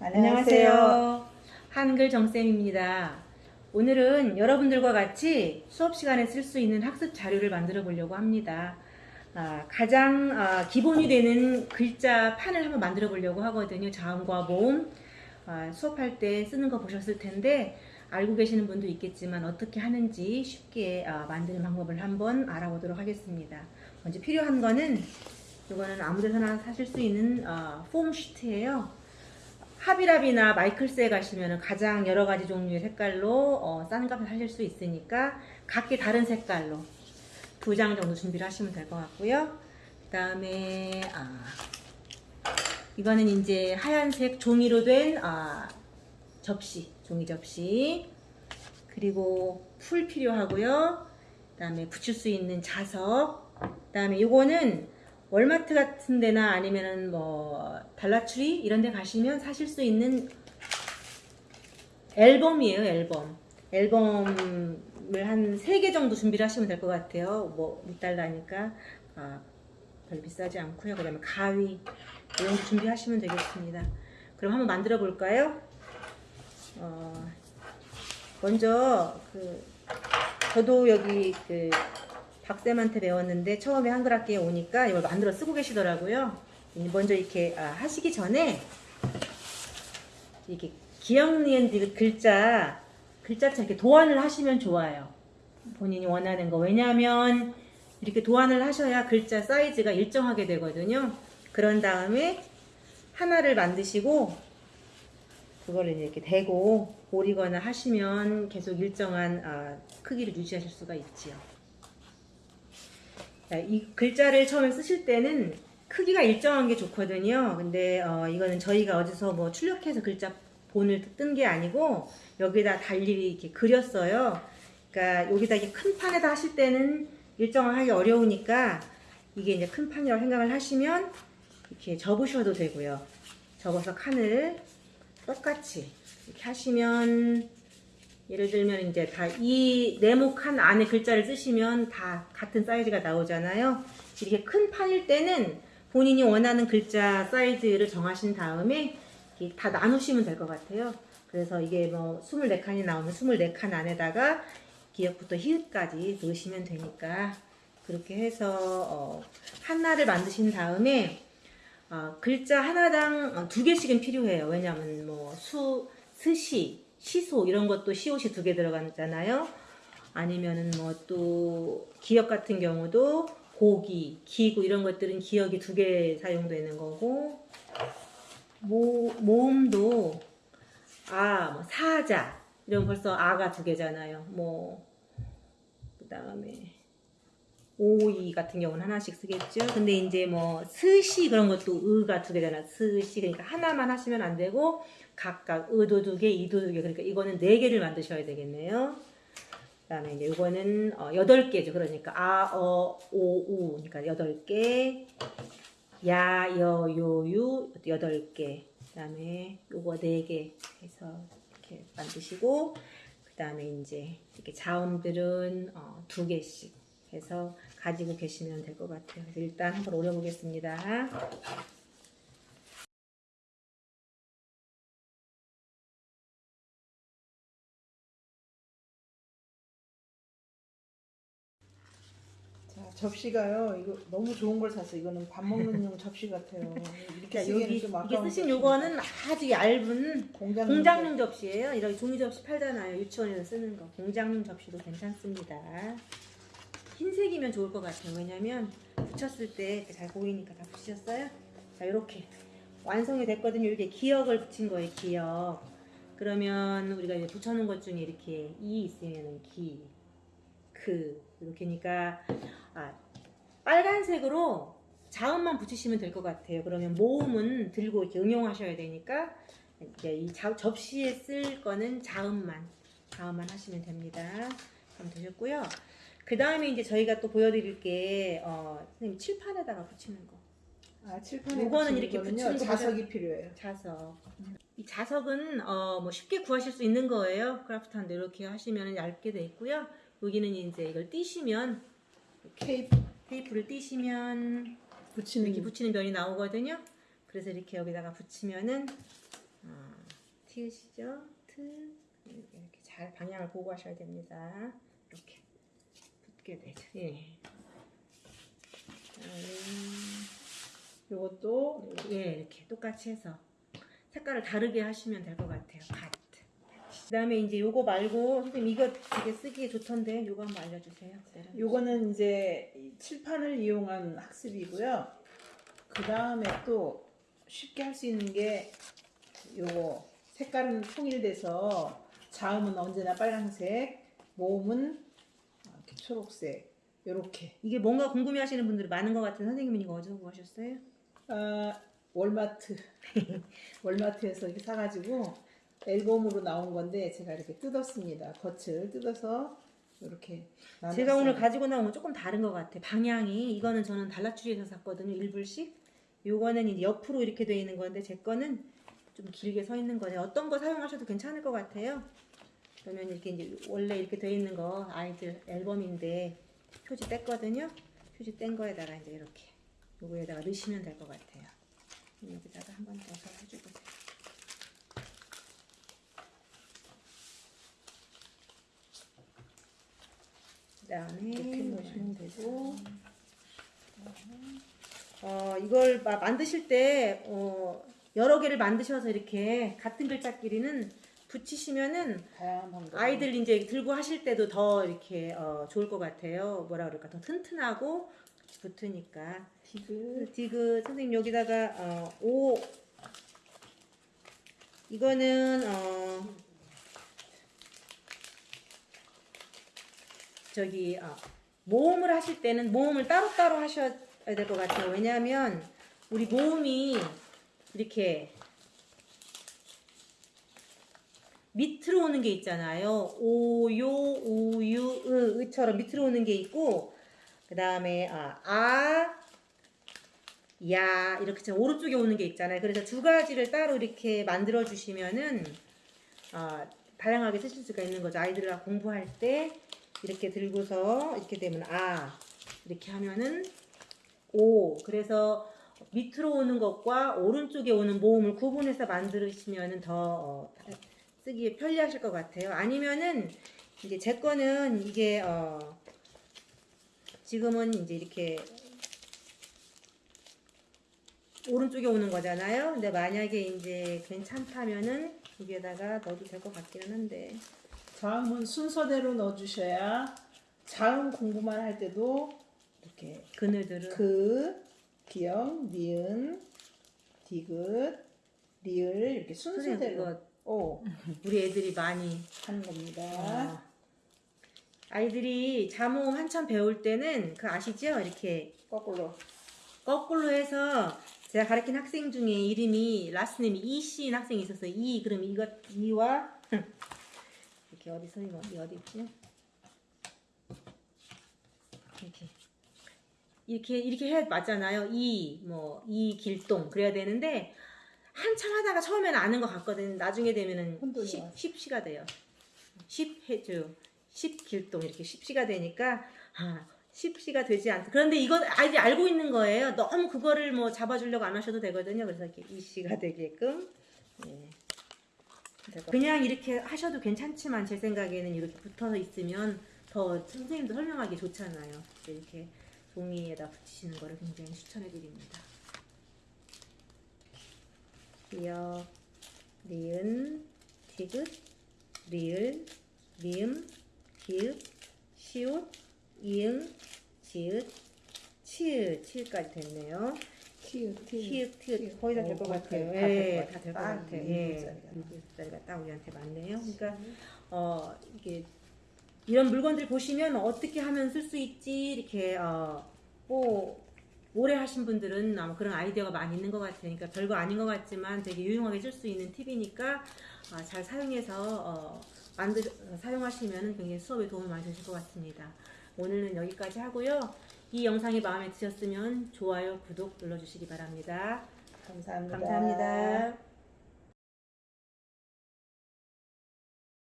안녕하세요. 한글 정쌤입니다. 오늘은 여러분들과 같이 수업 시간에 쓸 수 있는 학습 자료를 만들어 보려고 합니다. 아, 가장 아, 기본이 되는 글자 판을 한번 만들어 보려고 하거든요. 자음과 모음. 아, 수업할 때 쓰는 거 보셨을 텐데 알고 계시는 분도 있겠지만 어떻게 하는지 쉽게 아, 만드는 방법을 한번 알아보도록 하겠습니다. 먼저 필요한 거는 이거는 아무데서나 사실 수 있는 아, 폼 시트예요. 하비랍이나 마이클스에 가시면 가장 여러 가지 종류의 색깔로 어, 싼 값을 하실 수 있으니까 각기 다른 색깔로 두 장 정도 준비를 하시면 될 것 같고요. 그 다음에 아, 이거는 이제 하얀색 종이로 된 아, 접시, 종이 접시 그리고 풀 필요하고요. 그 다음에 붙일 수 있는 자석 그 다음에 이거는 월마트 같은 데나 아니면은 뭐 달라트리 이런 데 가시면 사실 수 있는 앨범이에요, 앨범. 앨범을 한 3개 정도 준비를 하시면 될 것 같아요. 뭐 6달러니까 아, 별 비싸지 않고요. 그 다음에 가위 이런 거 준비하시면 되겠습니다. 그럼 한번 만들어 볼까요? 어, 먼저 그 저도 여기 그 박쌤한테 배웠는데 처음에 한글 학기에 오니까 이걸 만들어 쓰고 계시더라고요. 먼저 이렇게 아, 하시기 전에 이렇게 기억니은 글자 글자처럼 이렇게 도안을 하시면 좋아요. 본인이 원하는 거. 왜냐하면 이렇게 도안을 하셔야 글자 사이즈가 일정하게 되거든요. 그런 다음에 하나를 만드시고 그거를 이렇게 대고 오리거나 하시면 계속 일정한 아, 크기를 유지하실 수가 있지요. 이 글자를 처음에 쓰실 때는 크기가 일정한 게 좋거든요. 근데 어, 이거는 저희가 어디서 뭐 출력해서 글자 본을 뜬 게 아니고 여기다 달리 이렇게 그렸어요. 그러니까 여기다 이렇게 큰 판에다 하실 때는 일정하기 어려우니까 이게 이제 큰 판이라고 생각을 하시면 이렇게 접으셔도 되고요. 접어서 칸을 똑같이 이렇게 하시면 예를 들면 이제 다 이 네모 칸 안에 글자를 쓰시면 다 같은 사이즈가 나오잖아요. 이렇게 큰 판일 때는 본인이 원하는 글자 사이즈를 정하신 다음에 다 나누시면 될 것 같아요. 그래서 이게 뭐 24칸이 나오면 24칸 안에다가 기역부터 히읗까지 넣으시면 되니까 그렇게 해서 어 하나를 만드신 다음에 어 글자 하나당 어, 두 개씩은 필요해요. 왜냐하면 뭐 수, 스시, 시소 이런 것도 시옷이 두 개 들어가잖아요. 아니면은 뭐 또 기역 같은 경우도 고기, 기구 이런 것들은 기역이 두 개 사용되는 거고 모, 모음도 아, 뭐 사자 이런 벌써 아가 두 개잖아요. 뭐 그 다음에 오이 같은 경우는 하나씩 쓰겠죠. 근데 이제 뭐 스시 그런 것도 의가 두 개잖아. 스시 그러니까 하나만 하시면 안 되고 각각 의도 두 개, 이도 두 개. 그러니까 이거는 네 개를 만드셔야 되겠네요. 그다음에 이제 이거는 어, 여덟 개죠. 그러니까 아, 어, 오, 우. 그러니까 여덟 개. 야, 여, 요, 유 여덟 개. 그다음에 요거 네 개 해서 이렇게 만드시고 그다음에 이제 이렇게 자음들은 어, 두 개씩 해서 가지고 계시면 될 것 같아요. 그래서 일단 한번 올려보겠습니다. 자, 접시가요. 이거 너무 좋은 걸 샀어. 이거는 밥 먹는 용 접시 같아요. 이렇게 여기 좀 이게 쓰신. 요거는 아주 얇은 공장 공장용 접시예요. 이런 종이 접시 팔잖아요. 유치원에서 쓰는 거. 공장용 접시도 괜찮습니다. 흰색이면 좋을 것 같아요. 왜냐면 붙였을 때 잘 보이니까 다 붙이셨어요? 자, 이렇게 완성이 됐거든요. 이렇게 기역을 붙인 거예요. 기역. 그러면 우리가 이제 붙여놓은 것 중에 이렇게 이 있으면은 기, 그 이렇게니까 아, 빨간색으로 자음만 붙이시면 될 것 같아요. 그러면 모음은 들고 이렇게 응용하셔야 되니까 이제 이 자- 접시에 쓸 거는 자음만 자음만 하시면 됩니다. 그럼 되셨고요. 그 다음에 이제 저희가 또 보여드릴 게 어, 선생님 칠판에다가 붙이는 거 아, 칠판에 붙이는 이렇게 붙이는 거 자석이 필요해요. 자석. 이 자석은 어, 뭐 쉽게 구하실 수 있는 거예요. 크라프트한데 이렇게 하시면 얇게 돼 있고요. 여기는 이제 이걸 띄시면 케이프 테이프를 띄시면 붙이는 이렇게 붙이는 면이 나오거든요. 그래서 이렇게 여기다가 붙이면은 어, 티으시죠? 트 이렇게 잘 방향을 보고 하셔야 됩니다. 이렇게 붙게 되죠. 예. 요것도 예, 이렇게 똑같이 해서 색깔을 다르게 하시면 될 것 같아요. 파트. 그다음에 이제 요거 말고 선생님 이거 되게 쓰기에 좋던데 요거 한번 알려주세요. 요거는 이제 이 칠판을 이용한 학습이고요. 그 다음에 또 쉽게 할 수 있는 게 요거 색깔은 통일돼서 자음은 언제나 빨간색, 모음은 이렇게 초록색, 요렇게. 이게 뭔가 궁금해하시는 분들이 많은 것 같은 선생님은 이거 어디서 구하셨어요? 아, 월마트 월마트에서 이렇게 사가지고 앨범으로 나온 건데 제가 이렇게 뜯었습니다. 겉을 뜯어서 이렇게 제가 오늘 나눴어요. 가지고 나온 건 조금 다른 것 같아. 방향이 이거는 저는 달라추리에서 샀거든요. 일불씩. 요거는 이제 옆으로 이렇게 돼 있는 건데 제 거는 좀 길게 서 있는 거네. 어떤 거 사용하셔도 괜찮을 것 같아요. 그러면 이렇게 이제 원래 이렇게 돼 있는 거 아이들 앨범인데 표지 뗐거든요. 표지 뗀 거에다가 이제 이렇게 요거에다가 넣으시면 될 것 같아요. 여기다가 한번 넣어서 해주고 그다음에 이렇게 넣으시면 되고 어, 이걸 마- 만드실 때 어, 여러 개를 만드셔서 이렇게 같은 글자끼리는 붙이시면은. 아이들 이제 들고 하실 때도 더 이렇게 어, 좋을 것 같아요. 뭐라 그럴까 더 튼튼하고 붙으니까. 디귿 디귿 선생님 여기다가 어, 오 이거는 어, 저기 어, 모음을 하실 때는 모음을 따로따로 하셔야 될 것 같아요. 왜냐하면 우리 모음이 이렇게 밑으로 오는 게 있잖아요. 오요, 우유, 으, 으처럼 밑으로 오는 게 있고, 그 다음에 아, 아, 야 이렇게 좀 오른쪽에 오는 게 있잖아요. 그래서 두 가지를 따로 이렇게 만들어 주시면은 아, 다양하게 쓰실 수가 있는 거죠. 아이들과 공부할 때 이렇게 들고서 이렇게 되면 아 이렇게 하면은 오 그래서 밑으로 오는 것과 오른쪽에 오는 모음을 구분해서 만드시면은 더 어, 쓰기에 편리하실 것 같아요. 아니면은 이제 제 거는 이게 어, 지금은 이제 이렇게 오른쪽에 오는 거잖아요. 근데 만약에 이제 괜찮다면은 여기에다가 넣어도 될 것 같기는 한데 자음은 순서대로 넣어주셔야 자음 공부만 할 때도 이렇게 그늘들은 그, 기역, 니은, 디귿, 리을 이렇게 순서대로 오 우리 애들이 많이 하는 겁니다. 어, 아이들이 자몽 한참 배울 때는 그 아시죠? 이렇게 거꾸로 거꾸로 해서 제가 가르친 학생 중에 이름이 라스님이 이씨인 학생이 있었어요. 이 그럼 이거 이와 이렇게 어디서 이거 이 어디 있지? 이렇게 이렇게 이렇게 해 맞잖아요. 이 뭐 이 길동 그래야 되는데 한참 하다가 처음에는 아는 것 같거든. 나중에 되면은 혼돈이 10, 와요. 10시가 돼요. 10 해줘. 10 길동 이렇게 10시가 되니까 아 10시가 되지 않다. 그런데 이거 아이들이 알고 있는 거예요. 너무 그거를 뭐 잡아주려고 안 하셔도 되거든요. 그래서 이렇게 2시가 되게끔. 예. 그냥 이렇게 하셔도 괜찮지만 제 생각에는 이렇게 붙어서 있으면 더 선생님도 설명하기 좋잖아요. 이렇게 종이에다 붙이시는 거를 굉장히 추천해 드립니다. 기역, 니은, 디귿, 리을, 미음, 기읍, 시옷, 이응, 지읒, 치읒, 치읒까지 됐네요. 키읔 키읔, 티읒 거의 다 될것 어, 같아요. 예, 같아요. 다될것딱 같아요. 일곱 예, 자리가. 딱 우리한테 맞네요. 그러니까 어 이게 이런 물건들 보시면 어떻게 하면 쓸 수 있지 이렇게 어뭐 오래 하신 분들은 아마 그런 아이디어가 많이 있는 것. 그러니까 별거 아닌 것 같지만 되게 유용하게 쓸 수 있는 팁이니까 아, 잘 사용해서 어, 만드 사용하시면 굉장히 수업에 도움이 많이 되실 것 같습니다. 오늘은 여기까지 하고요. 이 영상이 마음에 드셨으면 좋아요, 구독 눌러주시기 바랍니다. 감사합니다. 감사합니다.